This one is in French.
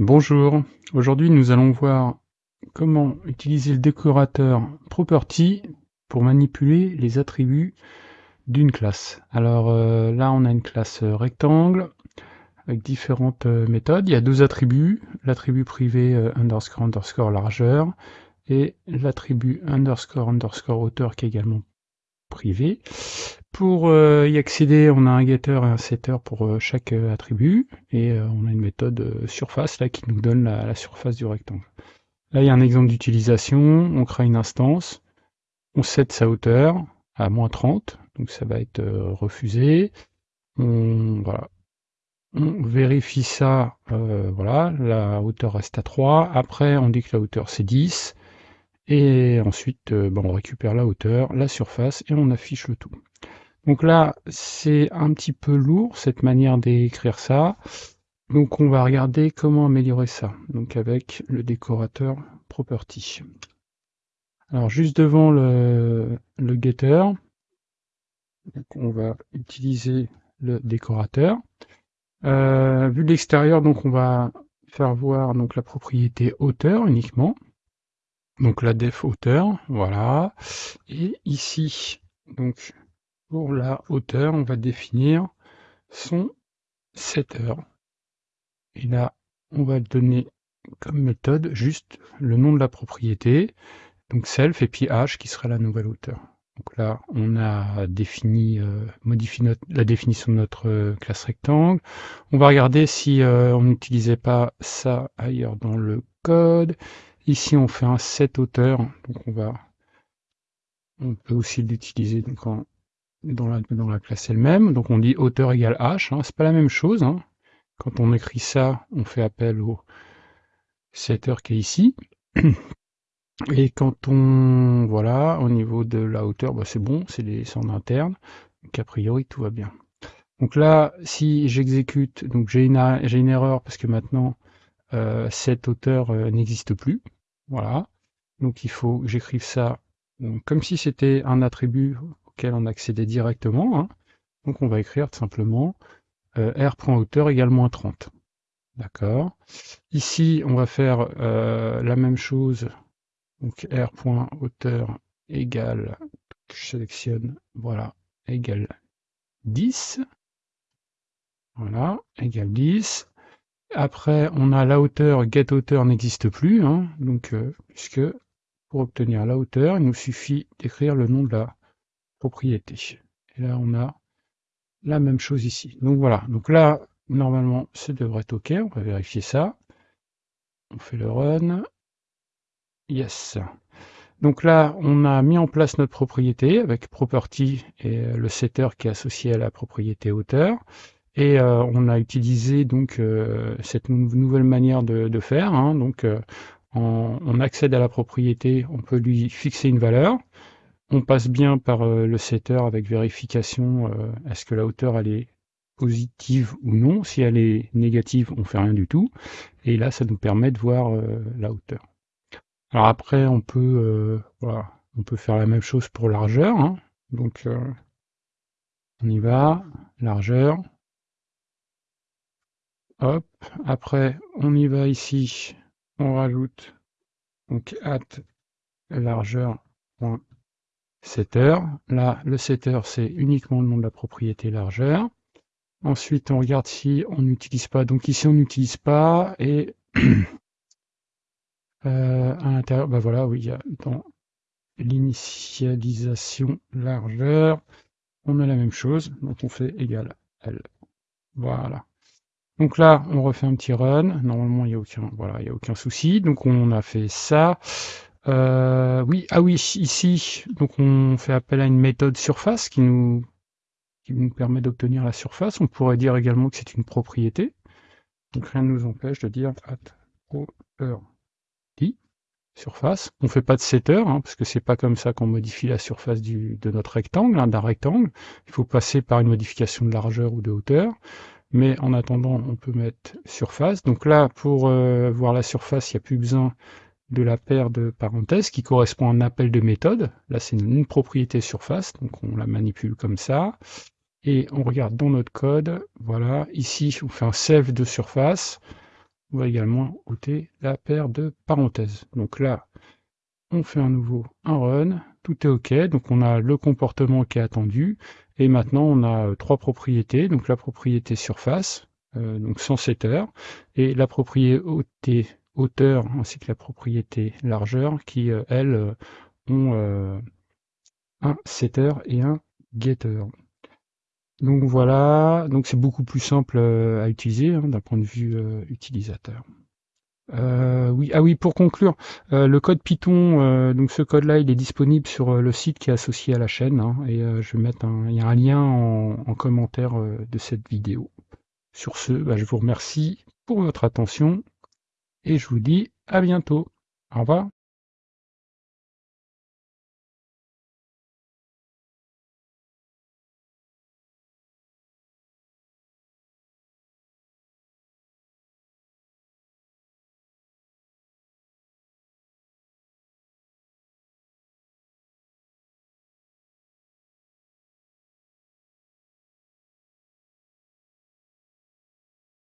Bonjour, aujourd'hui nous allons voir comment utiliser le décorateur Property pour manipuler les attributs d'une classe. Alors euh, là on a une classe rectangle avec différentes euh, méthodes. Il y a deux attributs, l'attribut privé euh, underscore underscore largeur et l'attribut underscore underscore hauteur qui est également privé. Pour euh, y accéder, on a un getter et un setter pour euh, chaque euh, attribut, et on a une méthode surface là qui nous donne la, surface du rectangle. Là, il y a un exemple d'utilisation, on crée une instance, on set sa hauteur à moins 30, donc ça va être refusé. On, vérifie ça, voilà, la hauteur reste à 3. Après, on dit que la hauteur c'est 10. Et ensuite, ben, on récupère la hauteur, la surface, et on affiche le tout. Donc là, c'est un petit peu lourd, cette manière d'écrire ça. Donc on va regarder comment améliorer ça. Donc avec le décorateur Property. Alors juste devant le, getter, on va utiliser le décorateur. Euh, vu de l'extérieur, donc on va faire voir donc la propriété hauteur uniquement. Donc la def hauteur, voilà. Et ici, donc pour la hauteur, on va définir son setter. Et là, on va donner comme méthode juste le nom de la propriété, donc self et puis h qui sera la nouvelle hauteur. Donc là, on a défini, euh, modifié la définition de notre euh, classe rectangle. On va regarder si euh, on n'utilisait pas ça ailleurs dans le code. Ici, on fait un set hauteur, donc on peut aussi l'utiliser dans la, classe elle-même. Donc on dit hauteur égale h, hein. c'est pas la même chose. Hein. Quand on écrit ça, on fait appel au setter qui est ici. Et quand on, voilà, au niveau de la hauteur, bah c'est bon, c'est en interne. Donc a priori, tout va bien. Donc là, si j'exécute, donc j'ai une, une, erreur parce que maintenant, euh, cette hauteur euh, n'existe plus. Voilà. Donc il faut que j'écrive ça comme si c'était un attribut on accédait directement. Hein. Donc on va écrire tout simplement euh, r.hauteur égale moins 30. D'accord. Ici, on va faire euh, la même chose. Donc r.hauteur égale, je sélectionne, voilà, égale 10. Voilà, égale 10. Après, on a la hauteur, get hauteur n'existe plus, hein. donc euh, puisque pour obtenir la hauteur, il nous suffit d'écrire le nom de la propriété. Et là, on a la même chose ici. Donc voilà, donc là, normalement, ça devrait être OK. On va vérifier ça. On fait le run. Yes. Donc là, on a mis en place notre propriété avec property et le setter qui est associé à la propriété hauteur. Et euh, on a utilisé donc euh, cette nouvelle manière de, faire. Hein. Donc euh, on accède à la propriété, on peut lui fixer une valeur on passe bien par le setter avec vérification, est-ce que la hauteur elle est positive ou non. Si elle est négative, on fait rien du tout. Et là, ça nous permet de voir la hauteur. Alors après, on peut, voilà, on peut faire la même chose pour largeur. Hein. Donc, on y va, largeur. Hop. Après, on y va ici. On rajoute donc at largeur setter. Là, le setter, c'est uniquement le nom de la propriété largeur. Ensuite, on regarde si on n'utilise pas. Donc ici, on n'utilise pas. Et euh, à l'intérieur, bah voilà, oui, il y a dans l'initialisation largeur, on a la même chose. Donc on fait égal L. Voilà. Donc là, on refait un petit run. Normalement, il n'y a aucun, voilà, il y a aucun souci. Donc on a fait ça. Euh, oui, ah oui, ici, donc on fait appel à une méthode surface qui nous, qui nous permet d'obtenir la surface. On pourrait dire également que c'est une propriété. Donc rien ne nous empêche de dire at property surface. On fait pas de setter, hein, parce que c'est pas comme ça qu'on modifie la surface de notre rectangle, hein, d'un rectangle. Il faut passer par une modification de largeur ou de hauteur. Mais en attendant, on peut mettre surface. Donc là, pour euh, voir la surface, il n'y a plus besoin de la paire de parenthèses qui correspond à un appel de méthode. Là, c'est une, propriété surface, donc on la manipule comme ça. Et on regarde dans notre code, voilà, ici, on fait un save de surface. on va également ôter la paire de parenthèses. Donc là, on fait un nouveau un run, tout est OK, donc on a le comportement qui est attendu, et maintenant on a euh, trois propriétés, donc la propriété surface, euh, donc sans setter, et la propriété hauteur ainsi que la propriété largeur qui, euh, elles, ont un setter et un getter. Donc voilà, donc c'est beaucoup plus simple à utiliser hein, d'un point de vue utilisateur. Euh, oui, ah oui, pour conclure, euh, le code Python, euh, donc ce code-là, il est disponible sur le site qui est associé à la chaîne, hein, et je vais mettre un, il y a un lien en, commentaire de cette vidéo. Sur ce, bah, je vous remercie pour votre attention et je vous dis à bientôt. Au revoir.